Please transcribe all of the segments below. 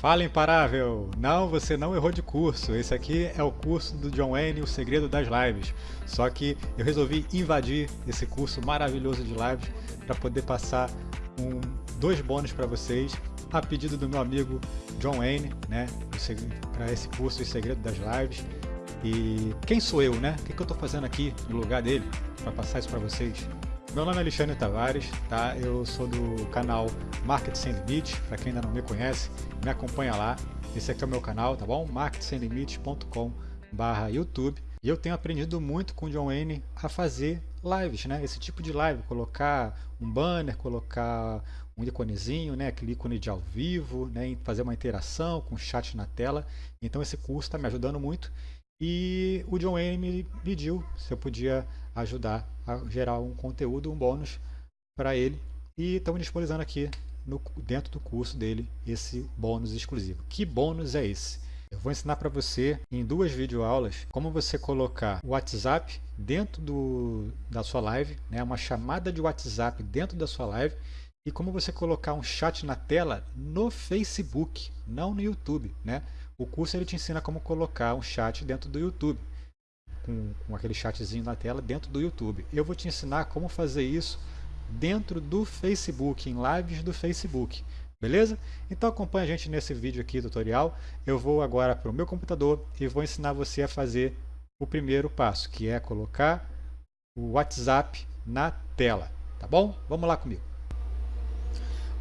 Fala imparável! Não, você não errou de curso. Esse aqui é o curso do John Wayne, o segredo das lives. Só que eu resolvi invadir esse curso maravilhoso de lives para poder passar um, dois bônus para vocês a pedido do meu amigo John Wayne, né, para esse curso O Segredo das Lives. E quem sou eu, né? O que, que eu estou fazendo aqui no lugar dele para passar isso para vocês? Meu nome é Alexandre Tavares, tá? Eu sou do canal Market Sem Limite, para quem ainda não me conhece, me acompanha lá. Esse aqui é o meu canal, tá bom? marketsemlimite.com/youtube. E eu tenho aprendido muito com o John Wayne a fazer lives, né? Esse tipo de live, colocar um banner, colocar um iconezinho, né? Aquele ícone de ao vivo, né? Fazer uma interação com o chat na tela. Então esse curso está me ajudando muito. E o John Wayne me pediu se eu podia ajudar a gerar um conteúdo, um bônus para ele. E estamos disponibilizando aqui no, dentro do curso dele esse bônus exclusivo. Que bônus é esse? Eu vou ensinar para você em duas videoaulas como você colocar o WhatsApp dentro do, da sua live, né, uma chamada de WhatsApp dentro da sua live e como você colocar um chat na tela no Facebook, não no YouTube. Né? O curso ele te ensina como colocar um chat dentro do YouTube com, com aquele chatzinho na tela dentro do YouTube. Eu vou te ensinar como fazer isso dentro do Facebook, em lives do Facebook. Beleza? Então acompanha a gente nesse vídeo aqui tutorial. Eu vou agora para o meu computador e vou ensinar você a fazer o primeiro passo, que é colocar o WhatsApp na tela. Tá bom? Vamos lá comigo.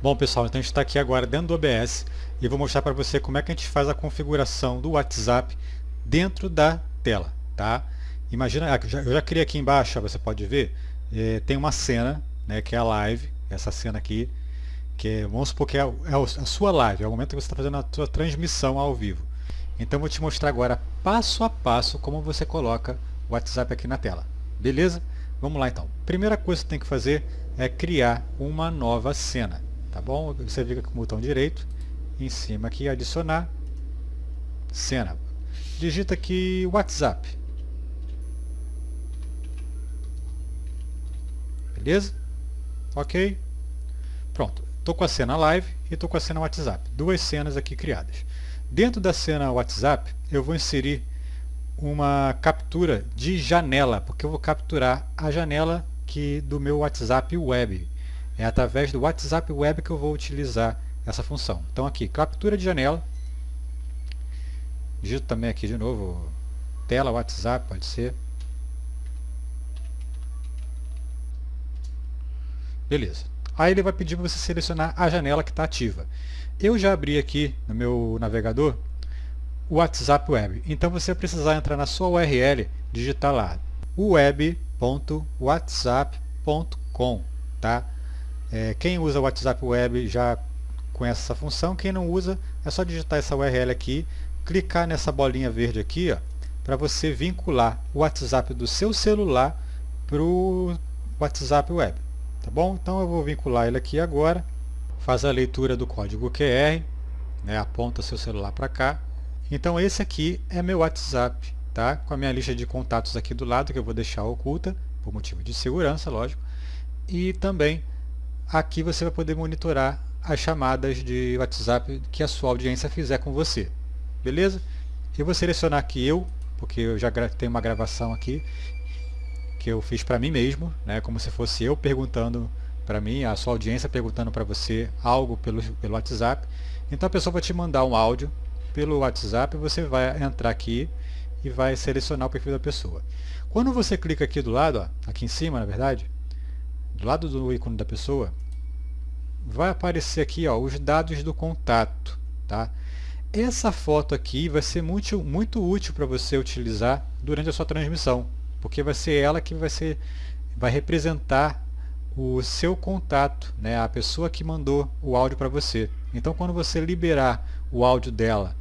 Bom pessoal, então a gente está aqui agora dentro do OBS e vou mostrar para você como é que a gente faz a configuração do WhatsApp dentro da tela. Tá? Imagina, ah, eu já criei aqui embaixo, você pode ver, é, tem uma cena, né, que é a live, essa cena aqui, que é, vamos supor que é, é a sua live, é o momento que você está fazendo a sua transmissão ao vivo. Então vou te mostrar agora passo a passo como você coloca o WhatsApp aqui na tela. Beleza? Vamos lá então. Primeira coisa que você tem que fazer é criar uma nova cena. Tá bom? Você fica com o botão direito, em cima aqui, adicionar, cena. Digita aqui WhatsApp. Beleza? Ok? Pronto. Estou com a cena live e estou com a cena WhatsApp. Duas cenas aqui criadas. Dentro da cena WhatsApp, eu vou inserir uma captura de janela, porque eu vou capturar a janela que do meu WhatsApp Web. É através do WhatsApp Web que eu vou utilizar essa função. Então aqui, captura de janela. Digito também aqui de novo, tela WhatsApp, pode ser. Beleza. Aí ele vai pedir para você selecionar a janela que está ativa. Eu já abri aqui no meu navegador o WhatsApp Web. Então você vai precisar entrar na sua URL, digitar lá web.whatsapp.com. Tá? É, quem usa o WhatsApp Web já conhece essa função. Quem não usa, é só digitar essa URL aqui, clicar nessa bolinha verde aqui, para você vincular o WhatsApp do seu celular para o WhatsApp Web. Tá bom? Então eu vou vincular ele aqui agora. Faz a leitura do código QR, né? aponta seu celular para cá. Então esse aqui é meu WhatsApp, tá? com a minha lista de contatos aqui do lado, que eu vou deixar oculta, por motivo de segurança, lógico. E também aqui você vai poder monitorar as chamadas de WhatsApp que a sua audiência fizer com você. Beleza? Eu vou selecionar aqui eu, porque eu já tenho uma gravação aqui, que eu fiz para mim mesmo, né, como se fosse eu perguntando para mim, a sua audiência perguntando para você algo pelo, pelo WhatsApp. Então a pessoa vai te mandar um áudio pelo WhatsApp, você vai entrar aqui e vai selecionar o perfil da pessoa. Quando você clica aqui do lado, ó, aqui em cima na verdade, do lado do ícone da pessoa, vai aparecer aqui ó, os dados do contato. Tá? Essa foto aqui vai ser muito, muito útil para você utilizar durante a sua transmissão porque vai ser ela que vai, ser, vai representar o seu contato, né, a pessoa que mandou o áudio para você. Então, quando você liberar o áudio dela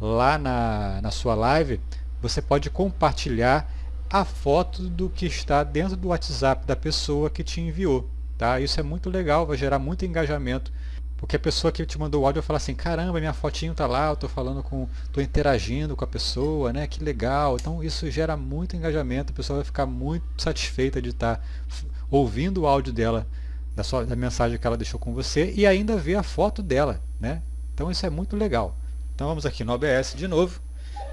lá na, na sua live, você pode compartilhar a foto do que está dentro do WhatsApp da pessoa que te enviou. Tá? Isso é muito legal, vai gerar muito engajamento porque a pessoa que te mandou o áudio vai falar assim, caramba, minha fotinho tá lá, eu estou falando com, estou interagindo com a pessoa, né? Que legal. Então isso gera muito engajamento, a pessoa vai ficar muito satisfeita de estar tá ouvindo o áudio dela, da, sua, da mensagem que ela deixou com você e ainda ver a foto dela, né? Então isso é muito legal. Então vamos aqui no OBS de novo.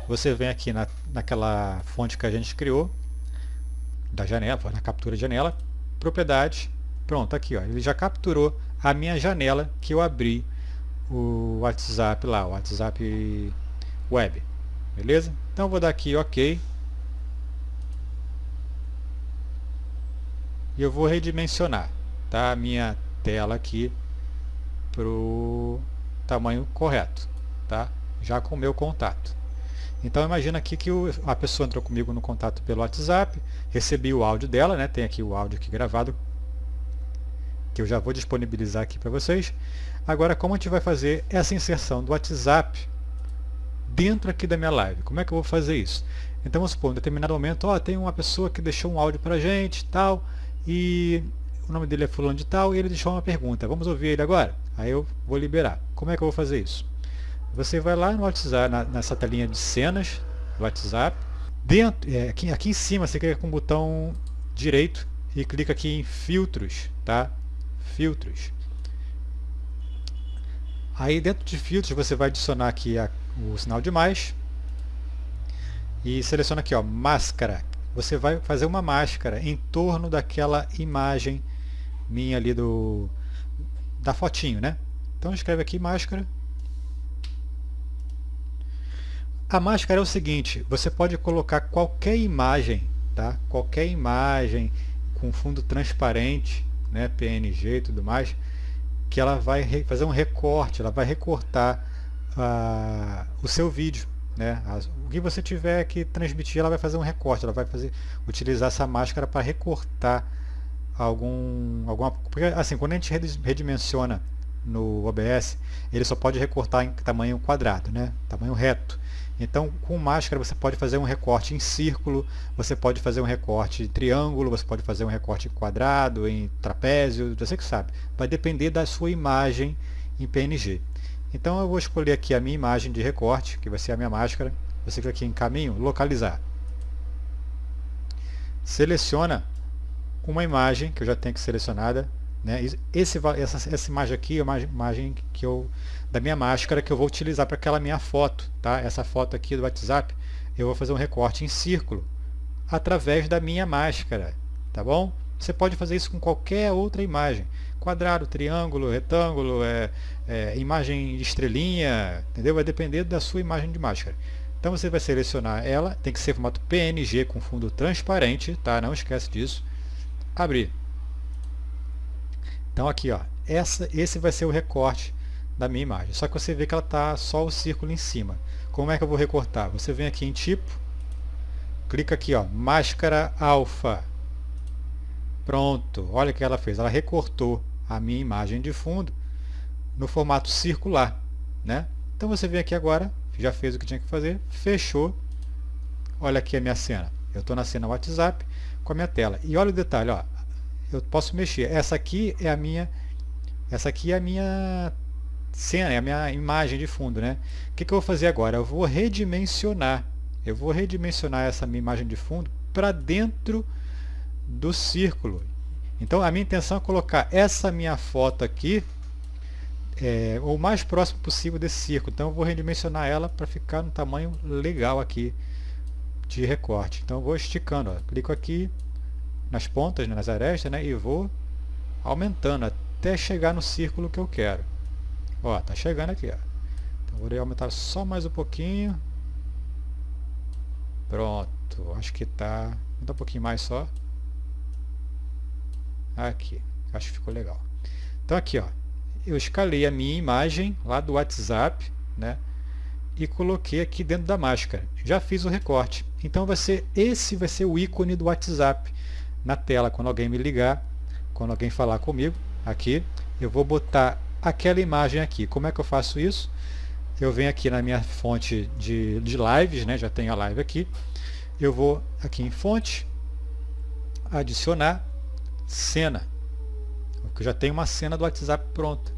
Você vem aqui na, naquela fonte que a gente criou, da janela, na captura de janela, propriedade, pronto, aqui ó, ele já capturou a minha janela que eu abri o WhatsApp lá, o WhatsApp web, beleza? Então vou dar aqui OK. E eu vou redimensionar tá, a minha tela aqui para o tamanho correto, tá? já com o meu contato. Então imagina aqui que o, a pessoa entrou comigo no contato pelo WhatsApp, recebi o áudio dela, né? tem aqui o áudio aqui gravado, que eu já vou disponibilizar aqui para vocês. Agora, como a gente vai fazer essa inserção do WhatsApp dentro aqui da minha live? Como é que eu vou fazer isso? Então, vamos supor, em determinado momento, ó, tem uma pessoa que deixou um áudio para a gente, tal, e o nome dele é fulano de tal, e ele deixou uma pergunta. Vamos ouvir ele agora? Aí eu vou liberar. Como é que eu vou fazer isso? Você vai lá no WhatsApp, na, nessa telinha de cenas do WhatsApp. Dentro, é, aqui, aqui em cima você clica com o botão direito e clica aqui em filtros, tá? Filtros. Aí dentro de filtros você vai adicionar aqui a, o sinal de mais e seleciona aqui ó, máscara. Você vai fazer uma máscara em torno daquela imagem minha ali do da fotinho, né? Então escreve aqui máscara A máscara é o seguinte, você pode colocar qualquer imagem, tá? qualquer imagem com fundo transparente, né? PNG e tudo mais, que ela vai fazer um recorte, ela vai recortar uh, o seu vídeo. Né? O que você tiver que transmitir, ela vai fazer um recorte, ela vai fazer, utilizar essa máscara para recortar algum, alguma... Porque, assim, quando a gente redimensiona no OBS, ele só pode recortar em tamanho quadrado, né? tamanho reto. Então, com máscara você pode fazer um recorte em círculo, você pode fazer um recorte em triângulo, você pode fazer um recorte em quadrado, em trapézio, você que sabe. Vai depender da sua imagem em PNG. Então eu vou escolher aqui a minha imagem de recorte, que vai ser a minha máscara. Você clica aqui em caminho, localizar. Seleciona uma imagem que eu já tenho aqui selecionada. Né? Esse, essa, essa imagem aqui é uma imagem que eu da minha máscara que eu vou utilizar para aquela minha foto. Tá? Essa foto aqui do WhatsApp, eu vou fazer um recorte em círculo através da minha máscara. Tá bom? Você pode fazer isso com qualquer outra imagem. Quadrado, triângulo, retângulo, é, é, imagem estrelinha, entendeu? Vai depender da sua imagem de máscara. Então você vai selecionar ela, tem que ser formato PNG com fundo transparente, tá? Não esquece disso. Abrir. Então aqui, ó, essa, esse vai ser o recorte da minha imagem. Só que você vê que ela está só o círculo em cima. Como é que eu vou recortar? Você vem aqui em tipo, clica aqui, ó, máscara alfa. Pronto, olha o que ela fez. Ela recortou a minha imagem de fundo no formato circular. Né? Então você vem aqui agora, já fez o que tinha que fazer, fechou. Olha aqui a minha cena. Eu estou na cena WhatsApp com a minha tela. E olha o detalhe, ó, eu posso mexer. Essa aqui é a minha, essa aqui é a minha cena, é a minha imagem de fundo, né? O que, que eu vou fazer agora? Eu vou redimensionar. Eu vou redimensionar essa minha imagem de fundo para dentro do círculo. Então a minha intenção é colocar essa minha foto aqui é, o mais próximo possível desse círculo. Então eu vou redimensionar ela para ficar no tamanho legal aqui de recorte. Então eu vou esticando, ó. clico aqui nas pontas, né, nas arestas, né, e vou aumentando até chegar no círculo que eu quero. Ó, tá chegando aqui, ó. Então vou aumentar só mais um pouquinho. Pronto, acho que tá... Dá um pouquinho mais só. Aqui, acho que ficou legal. Então aqui, ó, eu escalei a minha imagem lá do WhatsApp, né? E coloquei aqui dentro da máscara. Já fiz o recorte. Então vai ser esse vai ser o ícone do WhatsApp na tela quando alguém me ligar, quando alguém falar comigo, aqui, eu vou botar aquela imagem aqui. Como é que eu faço isso? Eu venho aqui na minha fonte de, de lives, né? já tenho a live aqui. Eu vou aqui em fonte, adicionar cena. Eu já tenho uma cena do WhatsApp pronta.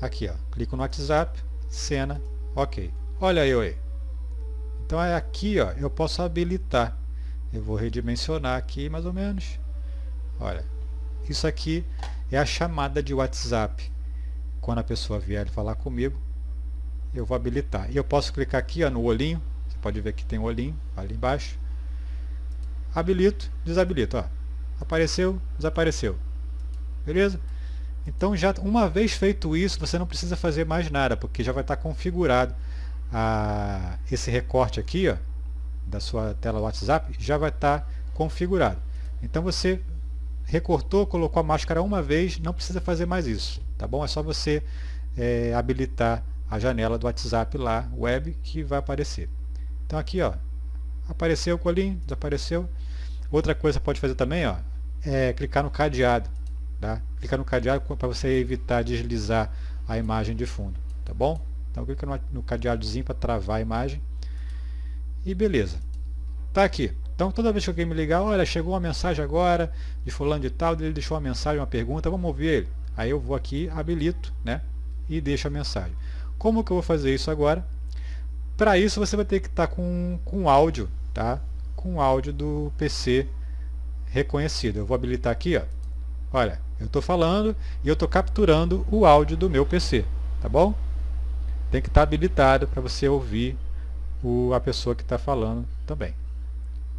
Aqui, ó, clico no WhatsApp, cena, ok. Olha eu aí. Então é aqui, ó, eu posso habilitar. Eu vou redimensionar aqui mais ou menos. Olha, isso aqui é a chamada de WhatsApp quando a pessoa vier falar comigo, eu vou habilitar. E eu posso clicar aqui ó, no olhinho, você pode ver que tem um olhinho ali embaixo. Habilito, desabilito. Ó. Apareceu, desapareceu. Beleza? Então, já uma vez feito isso, você não precisa fazer mais nada, porque já vai estar configurado a, esse recorte aqui, ó, da sua tela WhatsApp, já vai estar configurado. Então, você recortou, colocou a máscara uma vez, não precisa fazer mais isso, tá bom? É só você é, habilitar a janela do WhatsApp lá, web, que vai aparecer. Então aqui, ó, apareceu o colinho, desapareceu. Outra coisa que pode fazer também, ó, é clicar no cadeado, tá? Clicar no cadeado para você evitar deslizar a imagem de fundo, tá bom? Então clica no, no cadeadozinho para travar a imagem. E beleza. Tá aqui. Então toda vez que alguém me ligar, olha, chegou uma mensagem agora de fulano de tal, ele deixou uma mensagem, uma pergunta, vamos ouvir ele. Aí eu vou aqui, habilito, né? E deixo a mensagem. Como que eu vou fazer isso agora? Para isso você vai ter que estar tá com, com áudio, tá? Com áudio do PC reconhecido. Eu vou habilitar aqui, ó. Olha, eu estou falando e eu estou capturando o áudio do meu PC, tá bom? Tem que estar tá habilitado para você ouvir o, a pessoa que está falando também.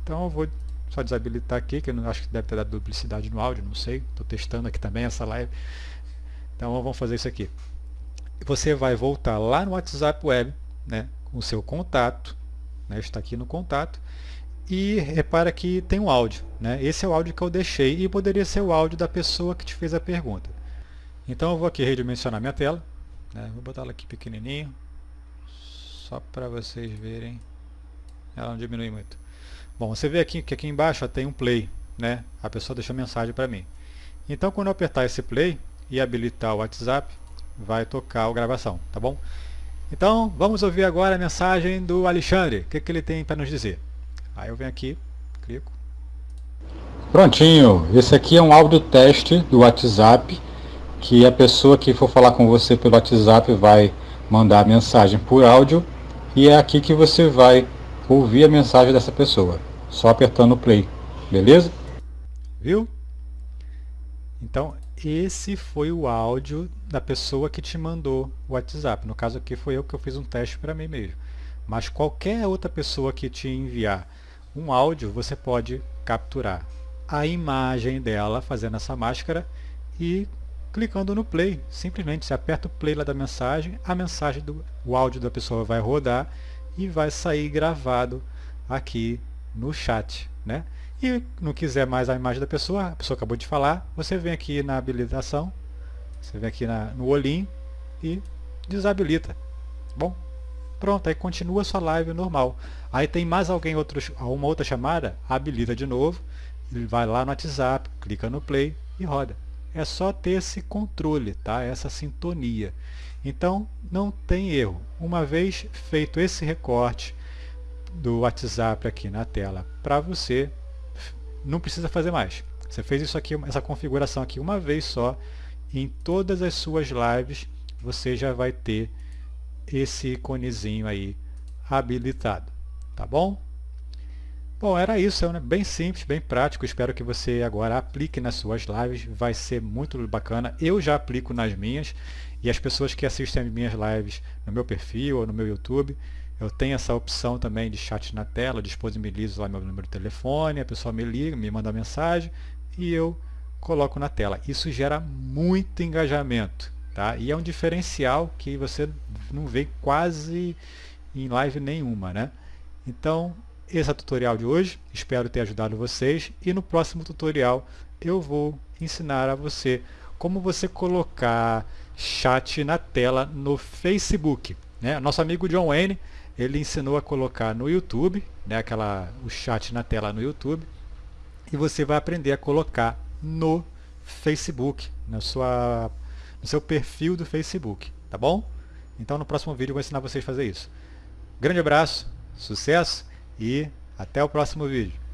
Então eu vou só desabilitar aqui, que eu não acho que deve ter dado duplicidade no áudio, não sei. Estou testando aqui também essa live. Então vamos fazer isso aqui. Você vai voltar lá no WhatsApp Web, né, com o seu contato, né, está aqui no contato, e repara que tem um áudio. Né? Esse é o áudio que eu deixei e poderia ser o áudio da pessoa que te fez a pergunta. Então eu vou aqui redimensionar minha tela. Né? Vou botar ela aqui pequenininho, só para vocês verem. Ela não diminui muito. Bom, você vê aqui que aqui embaixo ó, tem um play. Né? A pessoa deixou mensagem para mim. Então quando eu apertar esse play e habilitar o WhatsApp, vai tocar a gravação, tá bom? Então, vamos ouvir agora a mensagem do Alexandre. O que, que ele tem para nos dizer? Aí eu venho aqui, clico. Prontinho, esse aqui é um áudio teste do WhatsApp, que a pessoa que for falar com você pelo WhatsApp vai mandar a mensagem por áudio, e é aqui que você vai ouvir a mensagem dessa pessoa, só apertando o play, beleza? Viu? Então, esse foi o áudio da pessoa que te mandou o WhatsApp. No caso aqui foi eu que eu fiz um teste para mim mesmo. Mas qualquer outra pessoa que te enviar um áudio, você pode capturar a imagem dela fazendo essa máscara e clicando no play. Simplesmente você aperta o play lá da mensagem, a mensagem do o áudio da pessoa vai rodar e vai sair gravado aqui no chat, né? E não quiser mais a imagem da pessoa, a pessoa acabou de falar, você vem aqui na habilitação, você vem aqui na, no olhinho e desabilita. Tá bom, pronto, aí continua sua live normal. Aí tem mais alguém, outro, uma outra chamada, habilita de novo, ele vai lá no WhatsApp, clica no play e roda. É só ter esse controle, tá? essa sintonia. Então, não tem erro. Uma vez feito esse recorte do WhatsApp aqui na tela para você, não precisa fazer mais. Você fez isso aqui, essa configuração aqui uma vez só, em todas as suas lives você já vai ter esse iconezinho aí habilitado, tá bom? Bom, era isso, é bem simples, bem prático, espero que você agora aplique nas suas lives, vai ser muito bacana, eu já aplico nas minhas, e as pessoas que assistem as minhas lives no meu perfil ou no meu YouTube, eu tenho essa opção também de chat na tela, disponibilizo lá meu número de telefone, a pessoa me liga, me manda mensagem e eu coloco na tela. Isso gera muito engajamento, tá? E é um diferencial que você não vê quase em live nenhuma, né? Então, esse é o tutorial de hoje, espero ter ajudado vocês e no próximo tutorial eu vou ensinar a você como você colocar chat na tela no Facebook. Né? Nosso amigo John Wayne ele ensinou a colocar no YouTube, né, aquela, o chat na tela no YouTube, e você vai aprender a colocar no Facebook, na sua, no seu perfil do Facebook, tá bom? Então no próximo vídeo eu vou ensinar vocês a fazer isso. Grande abraço, sucesso e até o próximo vídeo.